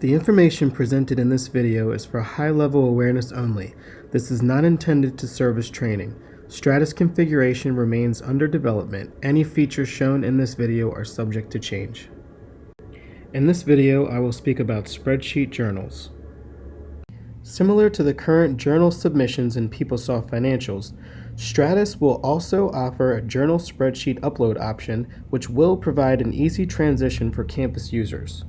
The information presented in this video is for high-level awareness only. This is not intended to serve as training. Stratus configuration remains under development. Any features shown in this video are subject to change. In this video, I will speak about spreadsheet journals. Similar to the current journal submissions in PeopleSoft Financials, Stratus will also offer a journal spreadsheet upload option, which will provide an easy transition for campus users.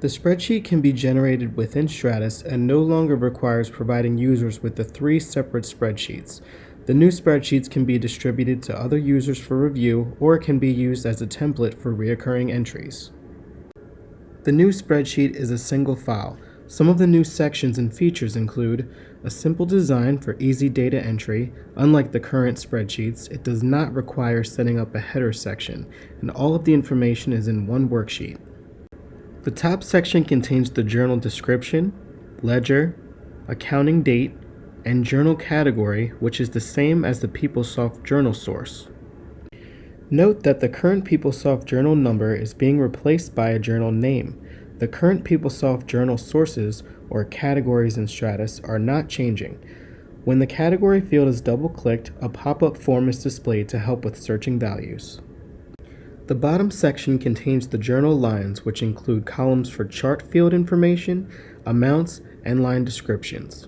The spreadsheet can be generated within Stratus and no longer requires providing users with the three separate spreadsheets. The new spreadsheets can be distributed to other users for review or can be used as a template for reoccurring entries. The new spreadsheet is a single file. Some of the new sections and features include a simple design for easy data entry. Unlike the current spreadsheets, it does not require setting up a header section, and all of the information is in one worksheet. The top section contains the journal description, ledger, accounting date, and journal category, which is the same as the PeopleSoft journal source. Note that the current PeopleSoft journal number is being replaced by a journal name. The current PeopleSoft journal sources, or categories in Stratus, are not changing. When the category field is double-clicked, a pop-up form is displayed to help with searching values. The bottom section contains the journal lines which include columns for chart field information, amounts, and line descriptions.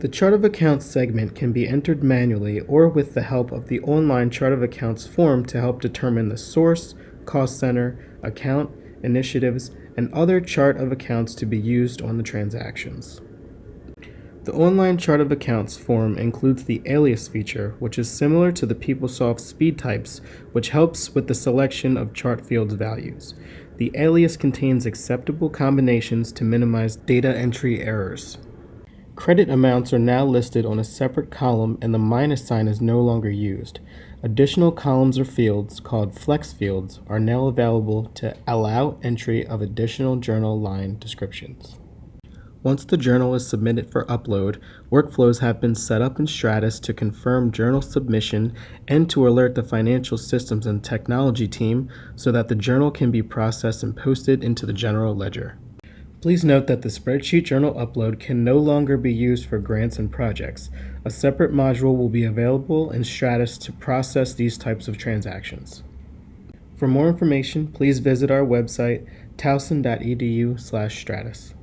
The Chart of Accounts segment can be entered manually or with the help of the online Chart of Accounts form to help determine the source, cost center, account, initiatives, and other chart of accounts to be used on the transactions. The online chart of accounts form includes the alias feature, which is similar to the PeopleSoft speed types, which helps with the selection of chart fields values. The alias contains acceptable combinations to minimize data entry errors. Credit amounts are now listed on a separate column and the minus sign is no longer used. Additional columns or fields, called flex fields, are now available to allow entry of additional journal line descriptions. Once the journal is submitted for upload, workflows have been set up in Stratus to confirm journal submission and to alert the financial systems and technology team so that the journal can be processed and posted into the general ledger. Please note that the spreadsheet journal upload can no longer be used for grants and projects. A separate module will be available in Stratus to process these types of transactions. For more information, please visit our website towson.edu/stratus.